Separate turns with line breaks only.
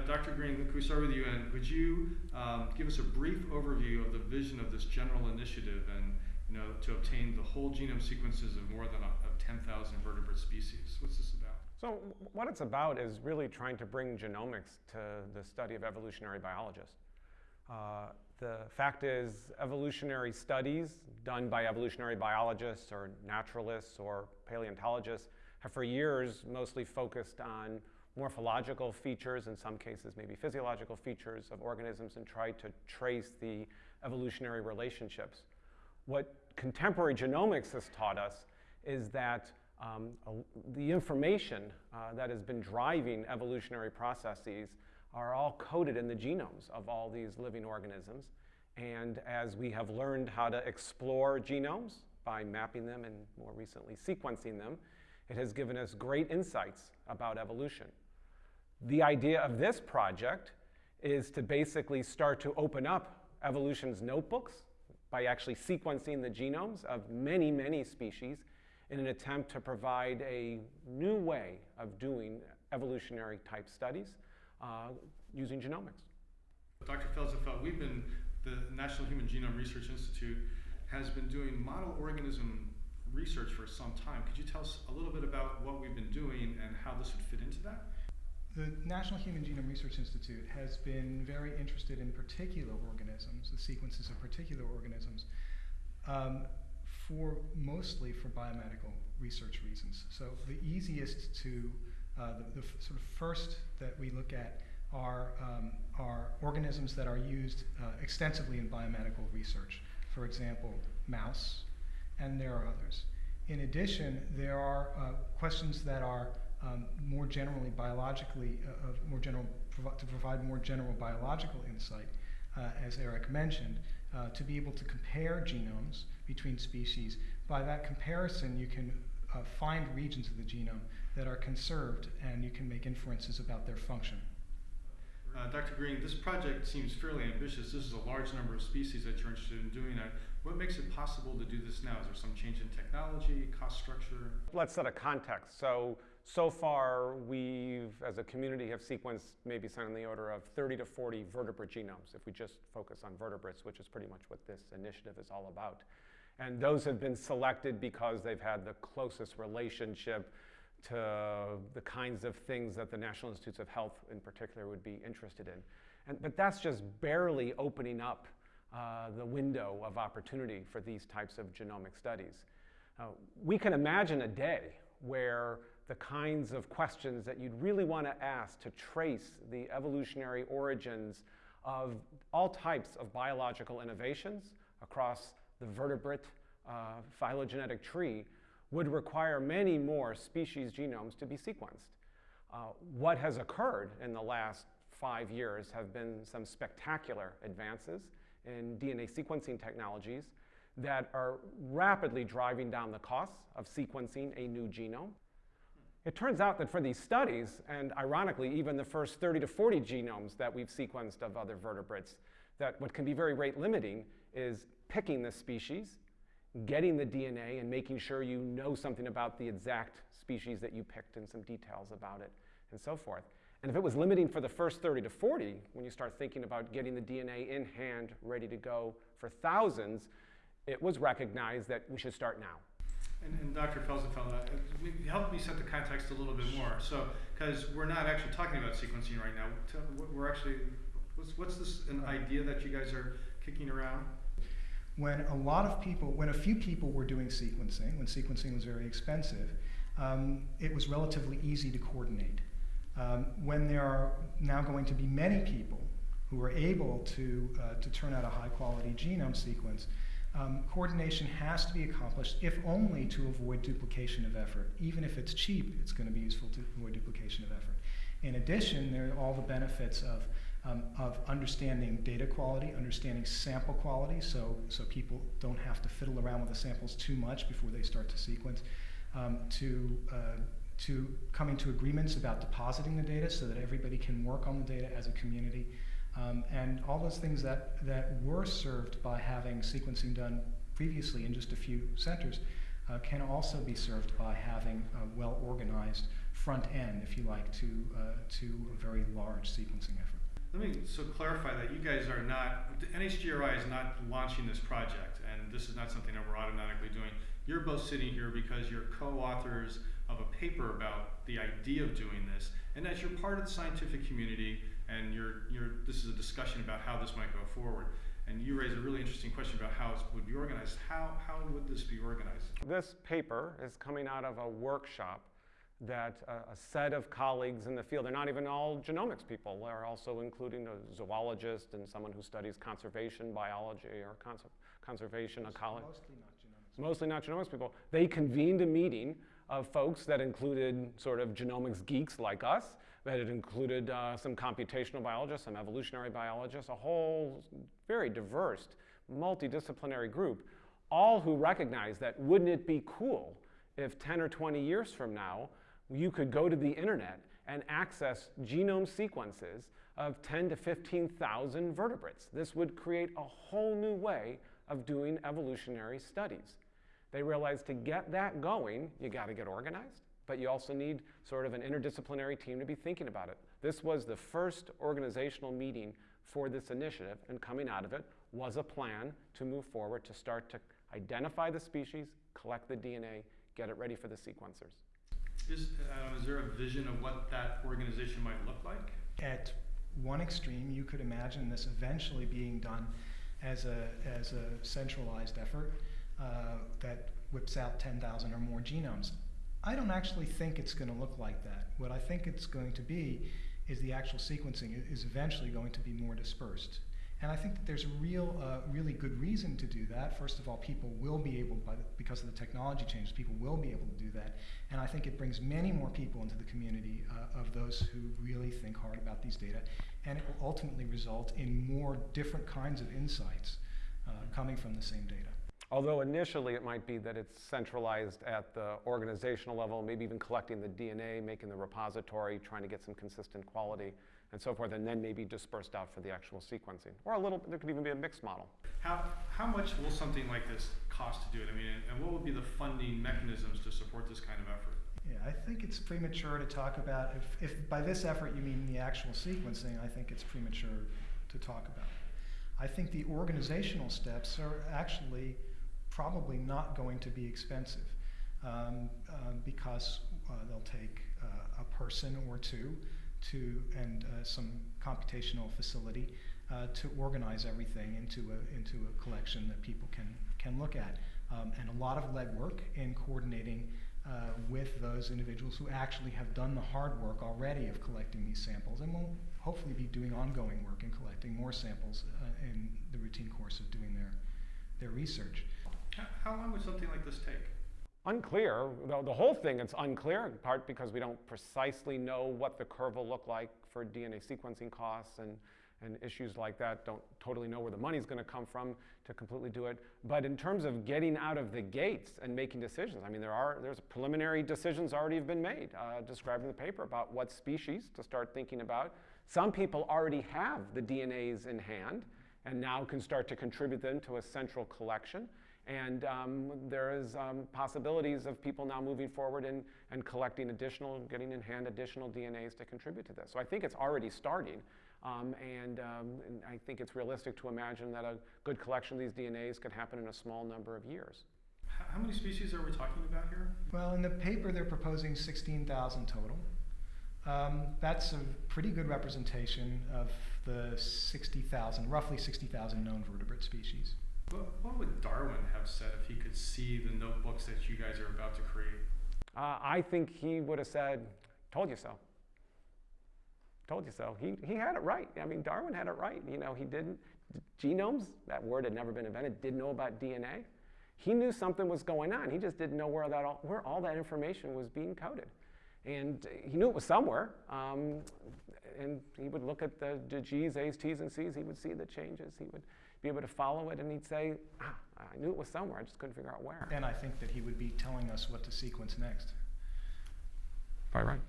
Uh, Dr. Green, could we start with you? And could you um, give us a brief overview of the vision of this general initiative and you know, to obtain the whole genome sequences of more than a, of 10,000 vertebrate species? What's this about?
So what it's about is really trying to bring genomics to the study of evolutionary biologists. Uh, the fact is evolutionary studies done by evolutionary biologists or naturalists or paleontologists have for years mostly focused on morphological features, in some cases maybe physiological features of organisms and try to trace the evolutionary relationships. What contemporary genomics has taught us is that um, the information uh, that has been driving evolutionary processes are all coded in the genomes of all these living organisms. And as we have learned how to explore genomes by mapping them and more recently sequencing them, it has given us great insights about evolution. The idea of this project is to basically start to open up evolution's notebooks by actually sequencing the genomes of many, many species in an attempt to provide a new way of doing evolutionary type studies uh, using genomics.
Dr. Felsenfeld, we've been, the National Human Genome Research Institute has been doing model organism research for some time. Could you tell us a little bit about what we've been doing and how this would fit into that?
The National Human Genome Research Institute has been very interested in particular organisms, the sequences of particular organisms, um, for mostly for biomedical research reasons. So the easiest to, uh, the, the sort of first that we look at are, um, are organisms that are used uh, extensively in biomedical research. For example, mouse, and there are others. In addition, there are uh, questions that are um, more generally biologically, uh, more general, to provide more general biological insight, uh, as Eric mentioned, uh, to be able to compare genomes between species. By that comparison, you can uh, find regions of the genome that are conserved and you can make inferences about their function.
Uh, Dr. Green, this project seems fairly ambitious. This is a large number of species that you're interested in doing. Uh, what makes it possible to do this now? Is there some change in technology, cost structure?
Let's set a context. So, so far we've, as a community, have sequenced maybe something in the order of 30 to 40 vertebrate genomes, if we just focus on vertebrates, which is pretty much what this initiative is all about. And those have been selected because they've had the closest relationship to the kinds of things that the National Institutes of Health in particular would be interested in. And, but that's just barely opening up uh, the window of opportunity for these types of genomic studies. Uh, we can imagine a day where the kinds of questions that you'd really want to ask to trace the evolutionary origins of all types of biological innovations across the vertebrate uh, phylogenetic tree would require many more species genomes to be sequenced. Uh, what has occurred in the last five years have been some spectacular advances in DNA sequencing technologies that are rapidly driving down the costs of sequencing a new genome. It turns out that for these studies, and ironically, even the first 30 to 40 genomes that we've sequenced of other vertebrates, that what can be very rate limiting is picking the species getting the DNA and making sure you know something about the exact species that you picked and some details about it and so forth. And if it was limiting for the first 30 to 40, when you start thinking about getting the DNA in hand, ready to go for thousands, it was recognized that we should start now.
And, and Dr. Felsenfeld, uh, help me set the context a little bit more. So, because we're not actually talking about sequencing right now, we're actually, what's, what's this an idea that you guys are kicking around?
When a lot of people, when a few people were doing sequencing, when sequencing was very expensive, um, it was relatively easy to coordinate. Um, when there are now going to be many people who are able to, uh, to turn out a high quality genome sequence, um, coordination has to be accomplished, if only to avoid duplication of effort. Even if it's cheap, it's going to be useful to avoid duplication of effort. In addition, there are all the benefits of um, of understanding data quality, understanding sample quality, so, so people don't have to fiddle around with the samples too much before they start to sequence, um, to, uh, to coming to agreements about depositing the data so that everybody can work on the data as a community, um, and all those things that, that were served by having sequencing done previously in just a few centers uh, can also be served by having a well organized front end, if you like, to uh, to a very large sequencing effort.
Let me so clarify that you guys are not, NHGRI is not launching this project, and this is not something that we're automatically doing. You're both sitting here because you're co-authors of a paper about the idea of doing this, and as you're part of the scientific community, and you're, you're, this is a discussion about how this might go forward. And you raise a really interesting question about how it would be organized. How, how would this be organized?
This paper is coming out of a workshop that a, a set of colleagues in the field, they're not even all genomics people, they're also including a zoologist and someone who studies conservation biology or conser- conservation ecology.
Mostly not genomics.
Mostly not genomics people. They convened a meeting of folks that included sort of genomics geeks like us, that it included uh, some computational biologists, some evolutionary biologists, a whole very diverse, multidisciplinary group, all who recognized that wouldn't it be cool if 10 or 20 years from now you could go to the internet and access genome sequences of 10 to 15,000 vertebrates. This would create a whole new way of doing evolutionary studies. They realized to get that going, you got to get organized, but you also need sort of an interdisciplinary team to be thinking about it. This was the first organizational meeting for this initiative, and coming out of it was a plan to move forward to start to identify the species, collect the DNA, get it ready for the sequencers.
Is, uh, is there a vision of what that organization might look like?
At one extreme, you could imagine this eventually being done as a, as a centralized effort uh, that whips out 10,000 or more genomes. I don't actually think it's going to look like that. What I think it's going to be is the actual sequencing is eventually going to be more dispersed. And I think that there's a real, uh, really good reason to do that. First of all, people will be able, by the, because of the technology changes, people will be able to do that. And I think it brings many more people into the community uh, of those who really think hard about these data. And it will ultimately result in more different kinds of insights uh, coming from the same data.
Although initially it might be that it's centralized at the organizational level, maybe even collecting the DNA, making the repository, trying to get some consistent quality and so forth, and then maybe dispersed out for the actual sequencing. Or a little, there could even be a mixed model.
How, how much will something like this cost to do it? I mean, and, and what would be the funding mechanisms to support this kind of effort?
Yeah, I think it's premature to talk about, if, if by this effort you mean the actual sequencing, I think it's premature to talk about. I think the organizational steps are actually probably not going to be expensive um, uh, because uh, they'll take uh, a person or two to and uh, some computational facility uh, to organize everything into a into a collection that people can can look at, um, and a lot of legwork in coordinating uh, with those individuals who actually have done the hard work already of collecting these samples, and will hopefully be doing ongoing work in collecting more samples uh, in the routine course of doing their their research.
How, how long would something like this take?
Unclear, the, the whole thing is unclear, in part because we don't precisely know what the curve will look like for DNA sequencing costs and, and issues like that. Don't totally know where the money's going to come from to completely do it. But in terms of getting out of the gates and making decisions, I mean, there are there's preliminary decisions already have been made, uh, described in the paper about what species to start thinking about. Some people already have the DNAs in hand and now can start to contribute them to a central collection. And um, there is um, possibilities of people now moving forward and, and collecting additional, getting in hand additional DNAs to contribute to this. So I think it's already starting. Um, and, um, and I think it's realistic to imagine that a good collection of these DNAs could happen in a small number of years.
How, how many species are we talking about here?
Well, in the paper, they're proposing 16,000 total. Um, that's a pretty good representation of the 60,000, roughly 60,000 known vertebrate species.
What, what would Darwin have said if he could see the notebooks that you guys are about to create?
Uh, I think he would have said, Told you so. Told you so. He, he had it right. I mean, Darwin had it right. You know, he didn't, genomes, that word had never been invented, didn't know about DNA. He knew something was going on. He just didn't know where, that all, where all that information was being coded. And he knew it was somewhere. Um, and he would look at the, the G's, A's, T's, and C's. He would see the changes. He would be able to follow it, and he'd say, ah, I knew it was somewhere. I just couldn't figure out where.
And I think that he would be telling us what to sequence next.
Probably right.